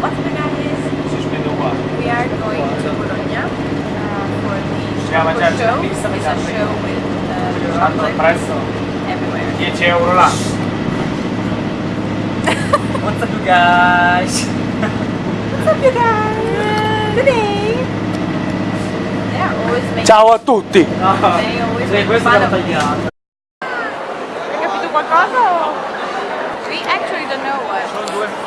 We are going to Bologna uh, for the show. It's a show with uh, everywhere. 10 euro là. What's up you guys? What's up you guys? Ciao a tutti! No. Sì, questo.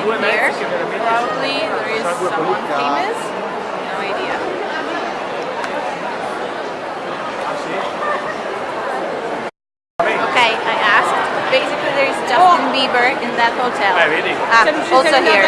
Sono due, due in there. mezzi che veramente Probably there is someone famous. No idea. Okay, I asked. Basically, there is Justin Bieber in that hotel. Vedi? Ah, also here.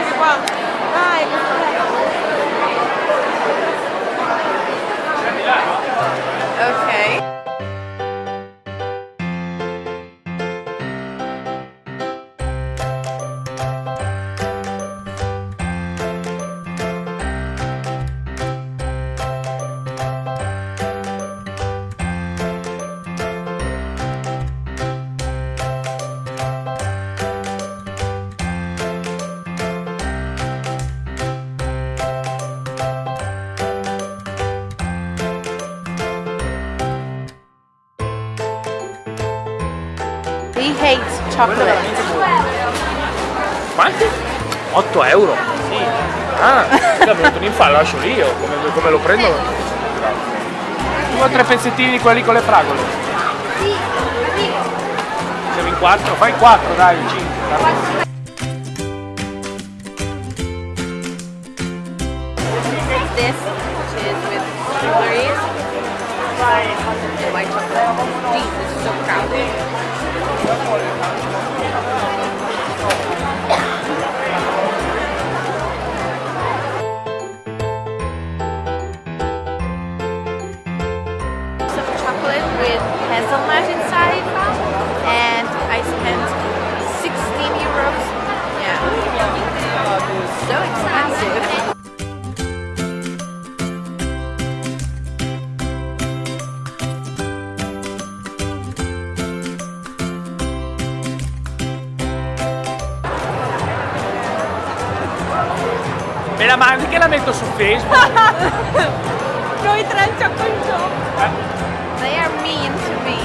He hates chocolate. Quanti? 8 euro? Sì. Ah, mi è venuto un infarto, lo lascio lì io, come, come lo prendo? Due o tre pezzettini di quelli con le fragole. Siamo in quattro? Fai quattro, dai, cinque. This, which is with strawberries and white chocolate. Jeez, this is so crowded. With hazelnut inside, and I spent 16 euros. Yeah, so expensive. Me la mandi che la metto su Facebook? Noi tre chocolate eh? shop. They are mean to me.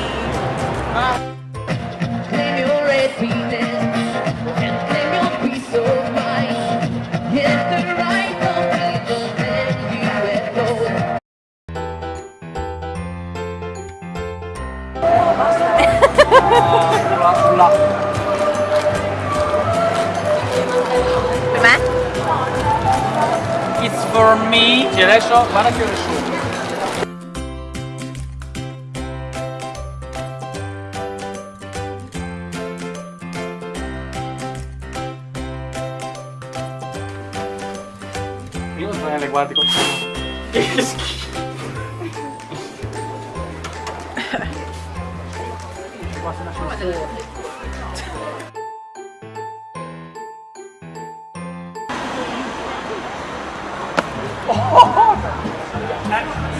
Claim your happiness and claim your peace of mind. Hit the right note, don't let you let go. Per me? It's for me. E adesso guarda non le guardi con Che schifo. Qua se lascia fuori. Hai fatto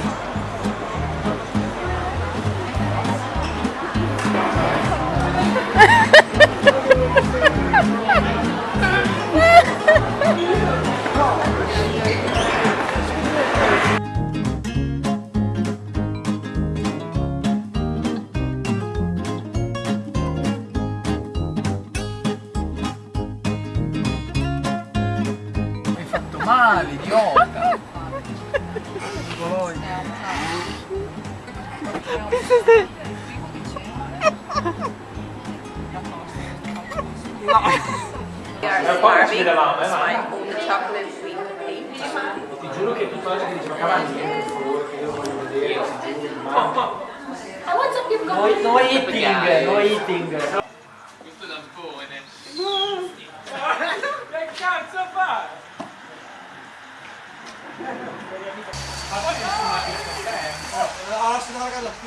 vedevamo, eh, That's ma- why all the chocolate we ate. Ti giuro che tutta la gente diceva vieni per favore che io voglio vedere. No, no eating, no eating.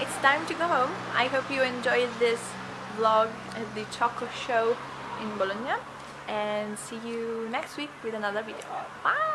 It's time to go home. I hope you enjoyed this vlog at the Choco Show in Bologna and see you next week with another video. Bye!